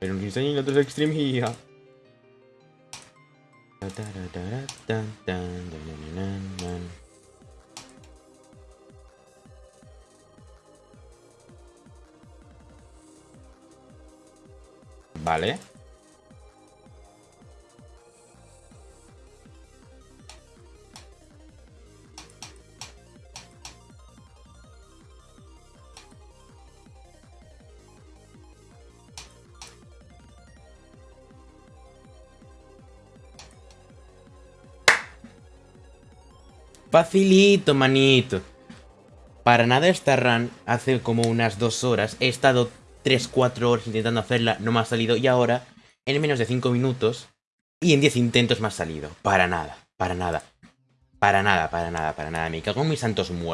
Pero nos enseñan otros Extreme Gia. Vale. Facilito, manito. Para nada esta run, hace como unas dos horas, he estado 3-4 horas intentando hacerla, no me ha salido, y ahora, en menos de 5 minutos, y en 10 intentos me ha salido. Para nada, para nada. Para nada, para nada, para nada. Me cago en mis santos muertos.